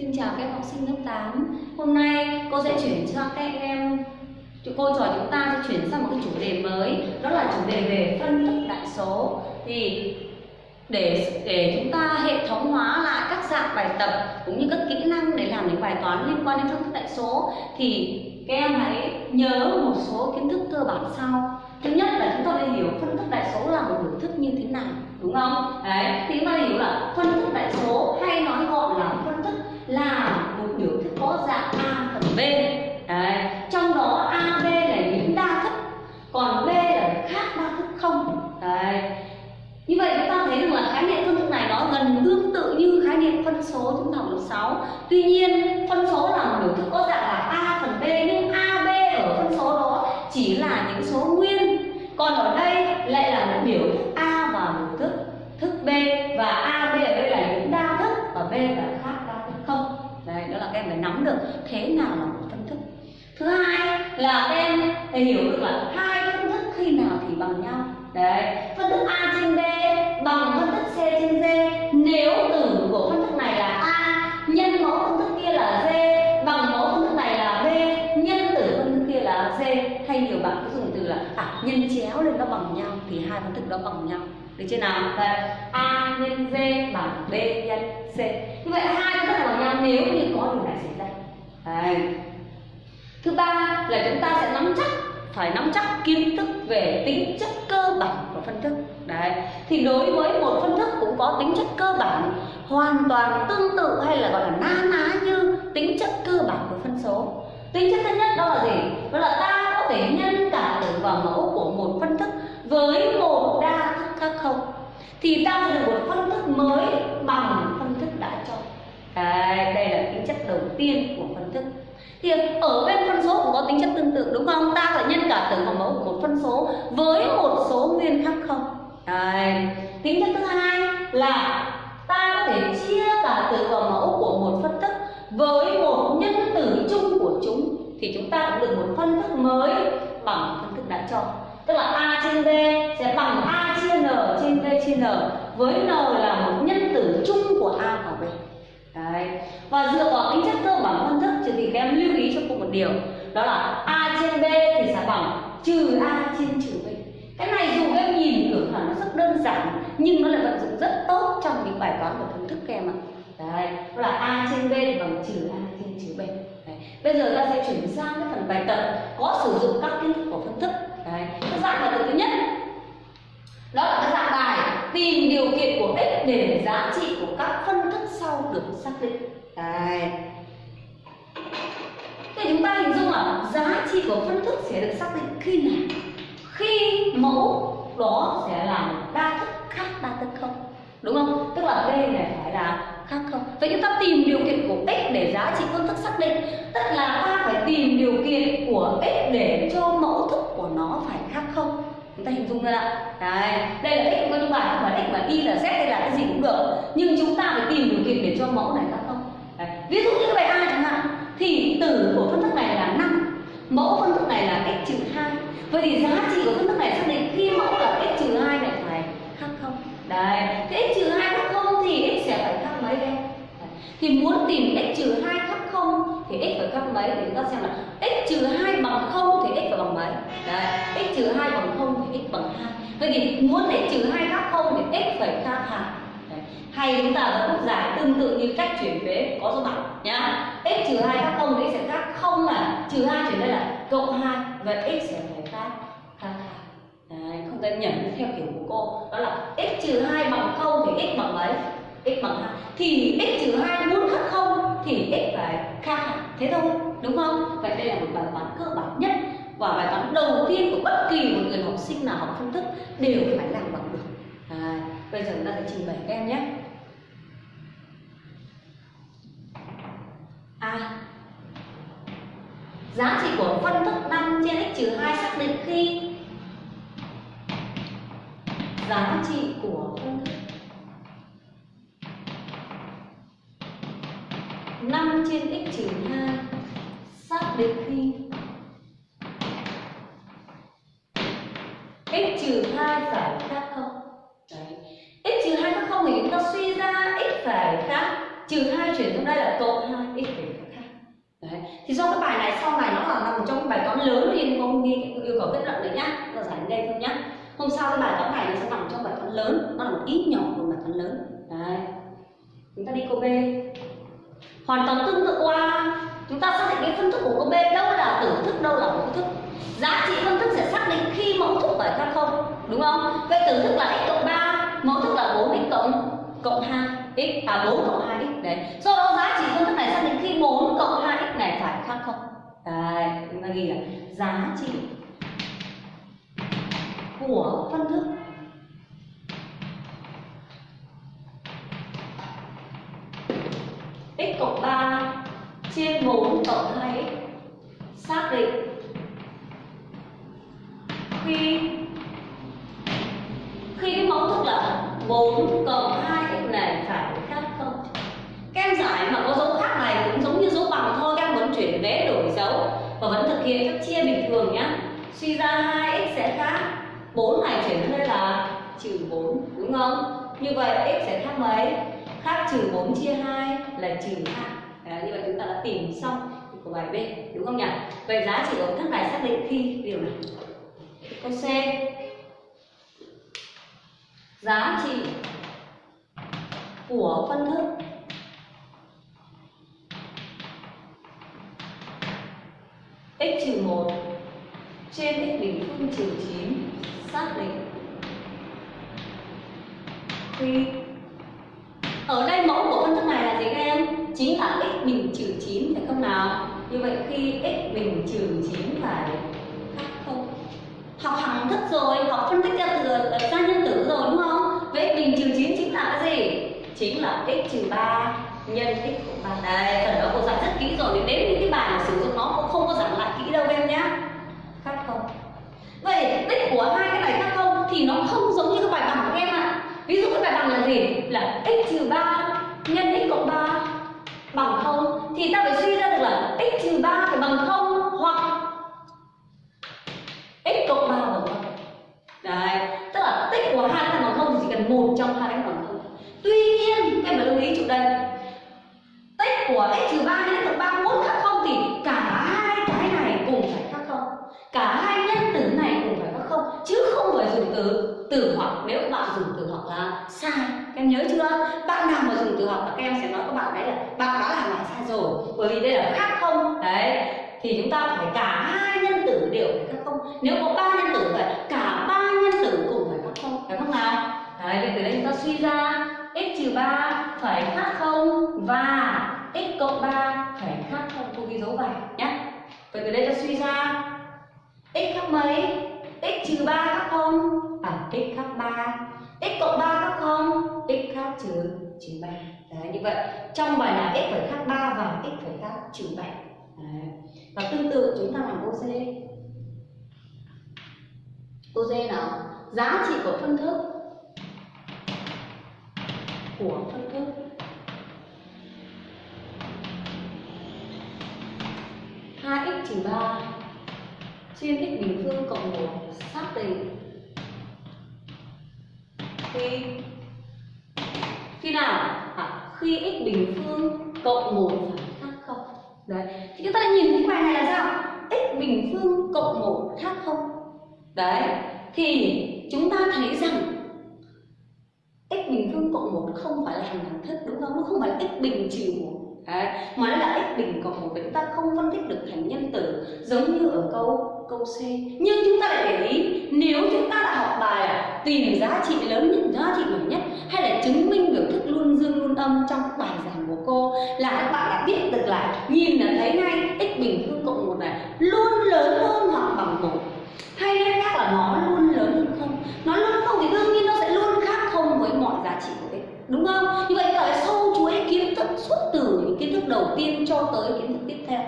Xin chào các em học sinh lớp 8 Hôm nay cô sẽ chuyển cho các em Cô trò chúng ta sẽ chuyển sang một cái chủ đề mới. Đó là chủ đề về phân tích đại số. Thì để để chúng ta hệ thống hóa lại các dạng bài tập cũng như các kỹ năng để làm những bài toán liên quan đến phân tích đại số, thì các em hãy nhớ một số kiến thức cơ bản sau. Thứ nhất là chúng ta phải hiểu phân tích đại số là một biểu thức như thế nào, đúng không? Đấy, thì chúng ta hiểu là phân tích đại số hay nói gọn là phân là một biểu thức có dạng a phần b. Đấy, trong đó a, b là những đa thức, còn b là khác đa thức không. Đấy, như vậy chúng ta thấy rằng là khái niệm phân thức này nó gần tương tự như khái niệm phân số chúng ta học lớp 6 tuy nhiên, phân số là một biểu thức có dạng là a phần b, nhưng a, b ở phân số đó chỉ là những số nguyên. Còn ở đây nắm được thế nào là một phân thức. Thứ hai là em phải hiểu được là hai phân thức khi nào thì bằng nhau. Đấy phân thức a trên b bằng phân thức c trên d. Nếu tử của phân thức này là a nhân mẫu phân thức kia là d bằng mẫu phân thức này là b nhân tử phân thức kia là c. Hay nhiều bạn cứ dùng từ là à, nhân chéo lên nó bằng nhau thì hai phân thức đó bằng nhau. Được chưa nào? Vậy a nhân d bằng b nhân c. Như vậy hai phân thức bằng nhau. Nếu như có điều này xảy ra đấy thứ ba là chúng ta sẽ nắm chắc, phải nắm chắc kiến thức về tính chất cơ bản của phân thức. Đấy, thì đối với một phân thức cũng có tính chất cơ bản, hoàn toàn tương tự hay là gọi là na ná như tính chất cơ bản của phân số. Tính chất thứ nhất đó là gì? Đó là ta có thể nhân cả tử vào mẫu của một phân thức với một đa thức khác không. Thì ta sẽ được một phân thức mới bằng phân thức đã cho đấy, đây là tính chất đầu tiên của phân thức thì ở bên phân số cũng có tính chất tương tự đúng không? Ta phải nhân cả tử và mẫu của một phân số với một số nguyên khác không? Đấy. tính chất thứ hai là ta có thể chia cả tử và mẫu của một phân thức với một nhân tử chung của chúng. Thì chúng ta cũng được một phân thức mới bằng phân thức đã cho. Tức là a trên b sẽ bằng a chia n trên b chia n với n là một nhân tử chung của a và b. Đấy. Và dựa vào tính chất cơ bản phân thức thì các em lưu ý cho cô một điều Đó là A trên B thì sẽ bằng trừ A trên trừ B Cái này dù các em nhìn tưởng là nó rất đơn giản Nhưng nó lại vận dụng rất tốt trong những bài toán của phân thức các em ạ Đấy, đó là A trên B thì bằng trừ A trên trừ B Đấy. Bây giờ ta sẽ chuyển sang cái phần bài tập có sử dụng các kiến thức của phân thức Đấy. Cái dạng bài tập thứ nhất đó là cái dạng bài tìm điều kiện của x để giá trị của các phân được xác định Đấy. Thì chúng ta hình dung là giá trị của phân thức sẽ được xác định khi nào? Khi mẫu đó sẽ là đa thức khác đa thức không? Đúng không? Tức là B này phải là khác không? Vậy chúng ta tìm điều kiện của x để giá trị phân thức xác định Tức là ta phải tìm điều kiện của x để cho mẫu thức của nó phải khác không? Ta hình dung ra ạ đấy, đây là x của những bài không phải x mà y là z hay là cái gì cũng được. Nhưng chúng ta phải tìm điều kiện để cho mẫu này khác không đấy. ví dụ như cái bài a chẳng hạn, thì tử của phân thức này là 5 mẫu phân thức này là x trừ hai. Vậy thì giá trị của phân thức này xác định khi mẫu là x trừ hai này phải khác không? Đấy thế x trừ hai khác không thì x sẽ phải khác mấy đây thì muốn tìm x trừ hai khác không thì x phải khác mấy thì chúng ta xem là x trừ hai bằng không thì x phải bằng mấy? Đấy, x trừ hai bằng không thì x bằng hai. Vậy thì muốn x trừ hai khác không thì x phải khác hai. Hay chúng ta vẫn cũng giải tương tự như cách chuyển vế có số bằng, nhá. X trừ hai khác không thì x sẽ khác không là trừ hai chuyển đây là cộng hai vậy x sẽ phải khác khác hai. Không cần nhẩm theo kiểu của cô. Đó là x trừ hai bằng không thì x bằng mấy? X bằng hai. thì x trừ hai muốn khác không thì x và khác thế thôi đúng không? Vậy đây là một bài toán cơ bản nhất và bài toán đầu tiên của bất kỳ một người học sinh nào học phân thức đều phải làm bằng được. À, bây giờ chúng ta sẽ trình bày các em nhé. A. Giá trị của phân thức 5 trên x trừ 2 xác định khi giá trị của phân đến khi. X trừ 2 phải khác không? Đấy. x trừ 2 khác không thì chúng ta suy ra x phải khác. Trừ 2 chuyển sang đây là cộng 2 đấy. thì do cái bài này sau này nó là nằm trong bài toán lớn nên không ghi yêu cầu kết luận đấy nhá. Giờ giải đây thôi nhá. Hôm sau cái bài toán này nó sẽ nằm trong bài toán lớn. Nó là một ít nhỏ của bài toán lớn. Đấy. Chúng ta đi câu b. Hoàn toàn tương tự qua chúng ta xác định cái phân thức của cô b đâu là tử thức, đâu là mẫu thức. Giá trị phân thức sẽ xác định khi mẫu thức phải khác không, đúng không? Vậy tử thức là x cộng 3 mẫu thức là 4x cộng cộng 2 x à 4 cộng 2 x, đấy. Do đó giá trị phân thức này xác định khi 4 cộng 2 x này phải khác không? Đấy, chúng ta ghi là giá trị của phân thức trên 4 cộng 2x xác định. Khi khi cái mẫu thức là 4 cộng 2x này phải khác không? Các em giải mà có dấu khác này cũng giống như dấu bằng thôi, các em vẫn chuyển vẽ đổi dấu và vẫn thực hiện phép chia bình thường nhé suy ra 2x sẽ khác. 4 này chuyển sang đây là trừ 4 đúng không? Như vậy x sẽ khác mấy? Khác trừ 4 chia 2 là trừ 2 Đấy, như vậy chúng ta đã tìm xong của bài B đúng không nhỉ? Vậy giá trị của thức này xác định khi điều này. Câu C. Giá trị của phân thức x trừ 1 trên x bình phương trừ 9 xác định. Khi ở đây mẫu khi x bình trừ 9 và khác không. Học hằng thức rồi học phân tích ra từ ờ, ra nhân tử rồi, đúng không? Vậy x bình trừ 9 chính là cái gì? Chính là x trừ 3 nhân x cộng 3 đây, phần đó cô giải rất kỹ rồi, nếu những cái bài mà sử dụng nó cũng không có giảng lại kỹ đâu em nhé khác không. Vậy tích của hai cái này khác không thì nó không giống như cái bài bằng của em ạ. À. ví dụ cái bài bằng là gì? Là x trừ 3 nhân x cộng 3 bằng không thì ta phải suy ra được là x trừ 3 phải bằng không hoặc x cộng 3 bằng không. Đấy, tức là tích của hai cái bằng không thì chỉ cần một trong hai cái bằng không. Tuy nhiên, em phải lưu ý chỗ đây. Tích của x trừ 3 nhân x cộng 3 muốn khác không thì cả hai cái này cùng phải khác không? Cả hai nhân tử này cùng phải khác không? Chứ không phải dùng từ từ hoặc. Nếu bạn dùng từ hoặc là sai, em nhớ chưa? Hợp là các em sẽ nói các bạn đấy là bạn đã làm lại sai rồi, bởi vì đây là khác không? Đấy, thì chúng ta phải cả hai nhân tử đều phải khác không? Nếu có ba nhân tử phải cả ba nhân tử cùng phải khác không? Phải không nào? Đấy, thì từ đây chúng ta suy ra, x trừ ba phải khác không? Và x cộng ba phải khác không? Cô ghi dấu vào nhé vậy từ đây ta suy ra, x khác mấy? X trừ ba khác không? À x khác ba. x cộng ba khác không? X khác trừ trừ ba đấy, như vậy. Trong bài là x phẩy khác 3 và x phẩy khác trừ 7 đấy. và tương tự, chúng ta làm câu C câu D nào? Giá trị của phân thức của phân thức. hai x trừ ba trên x bình phương cộng một xác định khi khi nào? Khi x bình phương cộng một phải khác không? Đấy thì chúng ta đã nhìn thấy bài này là sao? X bình phương cộng một khác không? Đấy thì chúng ta thấy rằng x bình phương cộng một không phải là hàng đẳng thức đúng không? Nó không phải là x bình trừ một. Đấy, mà nó là x bình cộng một chúng ta không phân tích được thành nhân tử giống như ở câu câu C. Nhưng chúng ta lại để ý nếu chúng ta đã học bài à tìm giá trị lớn nhất giá trị nhỏ nhất hay là chứng minh biểu thức luôn dương luôn âm trong các bài giảng của cô? Là các bạn đã biết được là nhìn là thấy ngay, x bình phương cộng một này, luôn lớn hơn hoặc bằng một. Hay nói khác là nó luôn lớn hơn không? Nó luôn không thì đương nhiên nó sẽ luôn khác không với mọi giá trị của x, đúng không? Như vậy là sâu chuỗi kiến thức suốt từ những kiến thức đầu tiên cho tới kiến thức tiếp theo?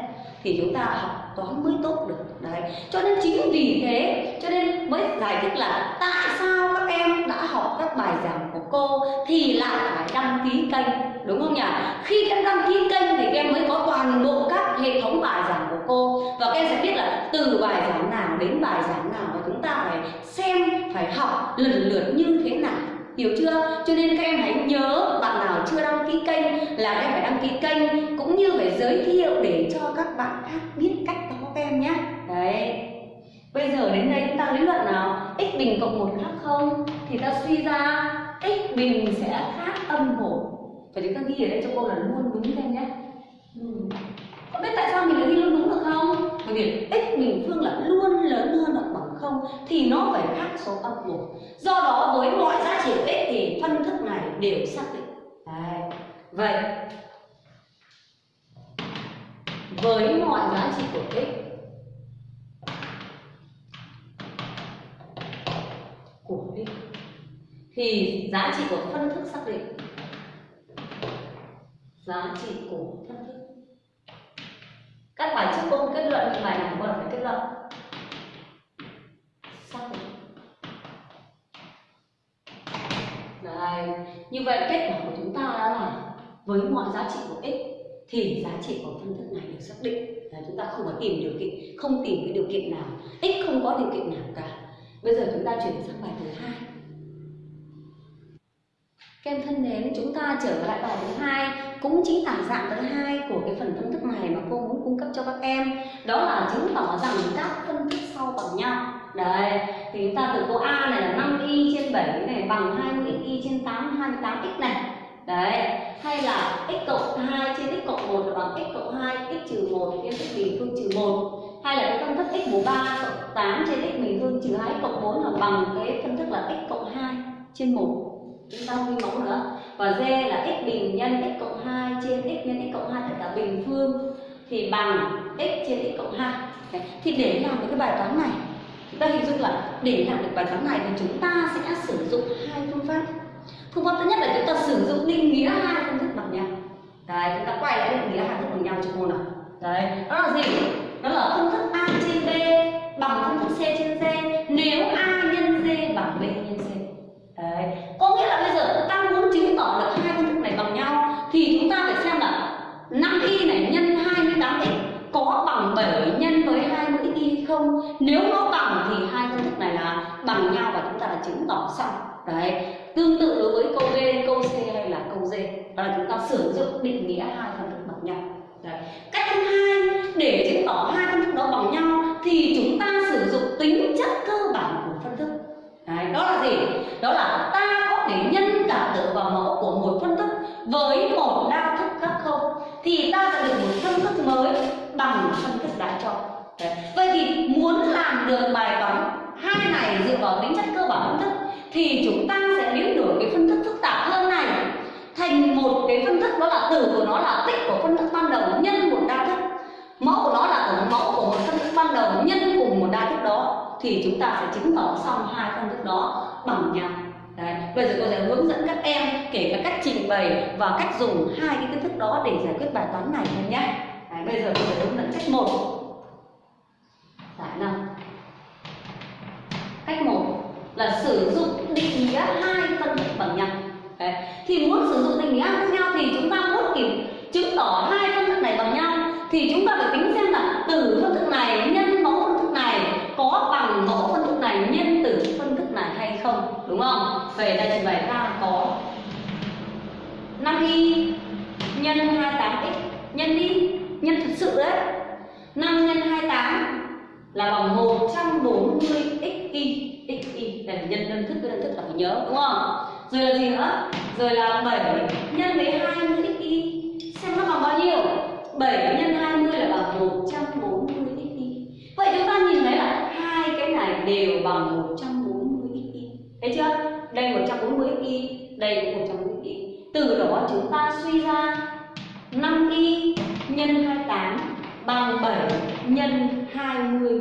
Thì chúng ta học toán mới tốt được. Đấy, cho nên chính vì thế, cho nên mới giải thích là tại sao các em đã học các bài giảng cô thì lại phải đăng ký kênh, đúng không nhỉ? Khi các em đăng ký kênh thì các em mới có toàn bộ các hệ thống bài giảng của cô. Và các em sẽ biết là từ bài giảng nào đến bài giảng nào và chúng ta phải xem, phải học lần lượt như thế nào. Hiểu chưa? Cho nên các em hãy nhớ bạn nào chưa đăng ký kênh là các em phải đăng ký kênh cũng như phải giới thiệu để cho các bạn khác biết cách đó các em nhé. Đấy. Bây giờ đến đây chúng ta lý luận nào? X bình cộng một khác không? Thì ta suy ra x bình sẽ khác âm một và chúng ta ghi ở đây cho cô là luôn đúng các em nhé ừ. có biết tại sao mình lại ghi luôn đúng được không? Bởi vì x bình phương là luôn lớn hơn hoặc bằng không thì nó phải khác số âm một do đó với mọi giá trị của x thì phân thức này đều xác định. Đấy. vậy, với mọi giá trị của x thì giá trị của phân thức xác định. Giá trị của phân thức. Các bài trước cô kết luận những bài này cô phải kết luận. Xác định. Đấy. như vậy kết quả của chúng ta đó là với mọi giá trị của x, thì giá trị của phân thức này được xác định. Là chúng ta không có tìm điều kiện, không tìm cái điều kiện nào. X không có điều kiện nào cả. Bây giờ chúng ta chuyển sang bài thứ hai các em thân mến chúng ta trở lại bài thứ hai, cũng chính là dạng thứ hai của cái phần phân thức này mà cô muốn cung cấp cho các em. Đó là chứng tỏ rằng các phân thức sau bằng nhau. Đấy, thì chúng ta từ câu a này là 5 y trên 7 này, bằng 20 y trên 8 28 x này. Đấy, hay là x cộng 2 trên x cộng 1 là bằng x cộng 2 x trừ 1 trên x bình phương trừ 1 hay là cái phân thức x mũ 3 cộng 8 trên x bình phương trừ 2 x cộng 4 là bằng cái phân thức là x cộng 2 trên 1 chúng ta không ghi mẫu nữa. Và d là x bình nhân x cộng 2 trên x nhân x cộng 2 tất cả bình phương thì bằng x trên x cộng 2 Đấy. thì để làm được cái bài toán này, chúng ta hình dung là để làm được bài toán này thì chúng ta sẽ sử dụng hai phương pháp. Phương pháp thứ nhất là chúng ta sử dụng định nghĩa hai phương thức bằng nhau. Đấy, chúng ta quay lại định nghĩa hai phương thức bằng nhau cho cô nào. Đấy, đó là gì? Đó là phương thức a trên b bằng phương thức c trên d nếu a nhân d bằng b nhân c đấy có nghĩa là bây giờ ta muốn chứng tỏ được hai phân thức này bằng nhau thì chúng ta phải xem là 5 y này nhân 28 x có bằng 7 nhân với 20 y hay không nếu nó bằng thì hai phân thức này là bằng nhau và chúng ta đã xong. Đấy tương tự đối với câu B, câu C hay là câu D. Đó là chúng ta sử dụng định nghĩa hai phân thức bằng nhau. Đấy. cách thứ hai để chứng tỏ hai phân thức đó bằng nhau thì chúng ta sử dụng tính chất cơ bản của phân thức. Đấy, đó là gì? Đó là ta có thể nhân cả tử và mẫu của một phân thức với một đa thức khác không? Thì ta sẽ được một phân thức mới bằng phân thức đã cho đấy. vậy thì muốn làm được bài toán hai này dựa vào tính chất cơ bản phân thức thì chúng ta sẽ biến đổi cái phân thức phức tạp hơn này thành một cái phân thức đó là tử của nó là tích của phân thức ban đầu nhân một đa thức mẫu của nó là tổng mẫu của một phân thức ban đầu nhân cùng một đa thức đó thì chúng ta sẽ chứng tỏ xong hai phân thức đó bằng nhau Đấy. Bây giờ cô sẽ hướng dẫn các em kể cả cách trình bày và cách dùng hai cái kiến thức đó để giải quyết bài toán này em nhé. Đấy, bây giờ cô sẽ hướng dẫn cách một giải nào. Cách một là sử dụng định nghĩa hai phân thức bằng nhau. Đấy. Thì muốn sử dụng định nghĩa hai nhau thì chúng ta muốn kiểm chứng tỏ hai phân thức này bằng nhau thì chúng ta phải tính xem là từ phân thức này nhân mẫu phân thức này có bằng mẫu phân thức này nhân tử phân thức này hay không đúng không về đây trình bày ta có 5 y nhân 28x nhân đi nhân thực sự đấy. 5 nhân 28 là bằng 140 x, y, x là nhân đơn thức đơn thức là phải nhớ, đúng không? Rồi là gì nữa? Rồi là 7 nhân với 20 xy xem nó bằng bao nhiêu? 7 nhân 20 là bằng 140 xy vậy chúng ta nhìn thấy là hai cái này đều bằng 140 xy thấy chưa? Đây 140 y đây 140 y từ đó chúng ta suy ra 5 y nhân 28 bằng 7 nhân 20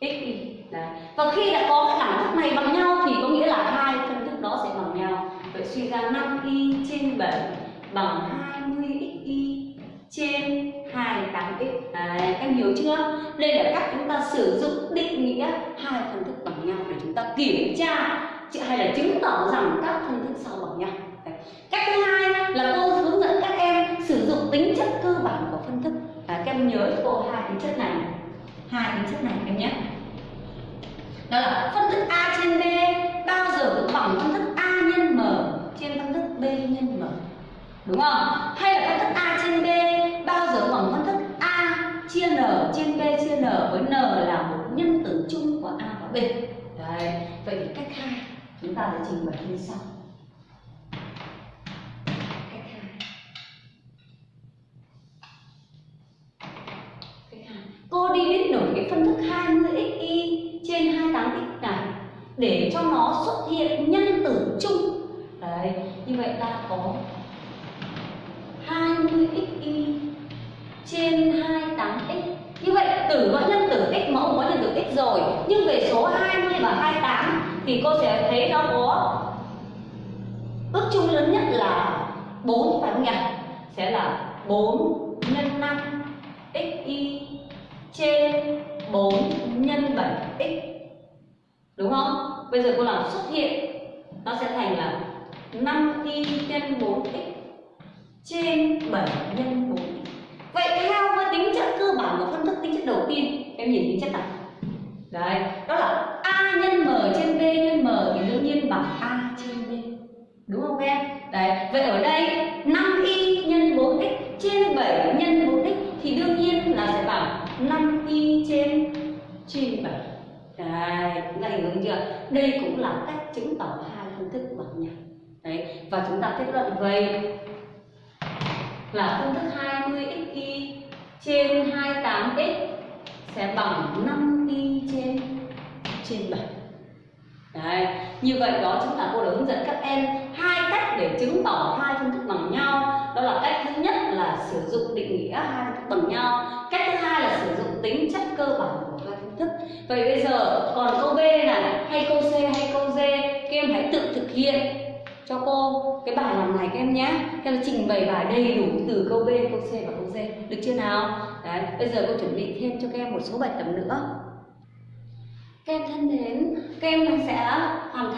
x y Đấy. Và khi đã có cái đẳng thức này bằng nhau thì có nghĩa là hai phân thức đó sẽ bằng nhau. Vậy suy ra 5y trên 7 bằng 20xy trên 28x. Đấy, em hiểu chưa? Đây là cách chúng ta sử dụng định nghĩa hai phân thức bằng nhau để chúng ta kiểm tra hay là chứng tỏ rằng các thân thức sau bằng nhau Đấy. cách thứ hai là cô hướng dẫn các em sử dụng tính chất cơ bản của phân thức à, các em nhớ cô hai tính chất này. Hai tính chất này em nhé. Đó là phân thức a trên b bao giờ cũng bằng phân thức a nhân m trên phân thức b nhân m. Đúng không? Hay là phân thức a trên b bao giờ bằng phân thức a chia n trên b chia n với n là một nhân tử chung của a và b. Đấy, vậy thì cách hai chúng ta sẽ trình bày như sau. Cách hai. Cách hai. Cô đi viết nổi cái phân thức 20 xy trên 28 x này để cho nó xuất hiện nhân tử chung. Đấy như vậy ta có 20 xy trên 28x như vậy tử có nhân tử x mẫu có nhân tử x rồi. Nhưng về số 20 và 28 thì cô sẽ thấy nó có ước chung lớn nhất là 4 phải không nhỉ? Sẽ là 4 nhân 5 xy trên 4 nhân 7x đúng không? Bây giờ cô làm xuất hiện nó sẽ thành là 5y nhân 4x trên 7 nhân 4 Vậy theo với tính chất cơ bản của phân thức tính chất đầu tiên Em nhìn tính chất này Đấy, đó là A nhân M trên B nhân M thì đương nhiên bằng A trên B. Đúng không em? Đấy, vậy ở đây 5y nhân 4x trên 7 nhân 4x thì đương nhiên là sẽ bằng 5y trên trên 7 Đấy, chúng ta hiểu chưa? Đây cũng là cách chứng tỏ hai phương thức bằng nhau Đấy, và chúng ta kết luận về là phương thức 20xy trên 28x sẽ bằng 5y trên trên 7. Đấy, như vậy đó chính là cô đã hướng dẫn các em hai cách để chứng tỏ hai phương thức bằng nhau. Đó là cách thứ nhất là sử dụng định nghĩa hai phương thức bằng nhau. Cách thứ hai là sử dụng tính chất cơ bản của hai phương thức. Vậy bây giờ còn câu B này, hay câu C hay câu D, các em hãy tự thực hiện cho cô cái bài làm này các em nhé các em trình bày bài đầy đủ từ câu B, câu C và câu D được chưa nào đấy bây giờ cô chuẩn bị thêm cho các em một số bài tập nữa các em thân mến các em sẽ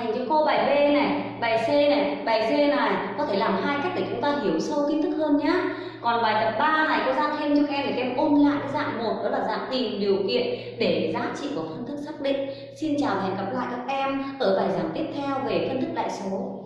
thành cho cô bài B này, bài C này, bài C này, có thể làm hai cách để chúng ta hiểu sâu kiến thức hơn nhá. còn bài tập 3 này, cô ra thêm cho các em để các em ôn lại cái dạng một, đó là dạng tìm điều kiện để giá trị của phân thức xác định xin chào và hẹn gặp lại các em ở bài giảng tiếp theo về phân thức đại số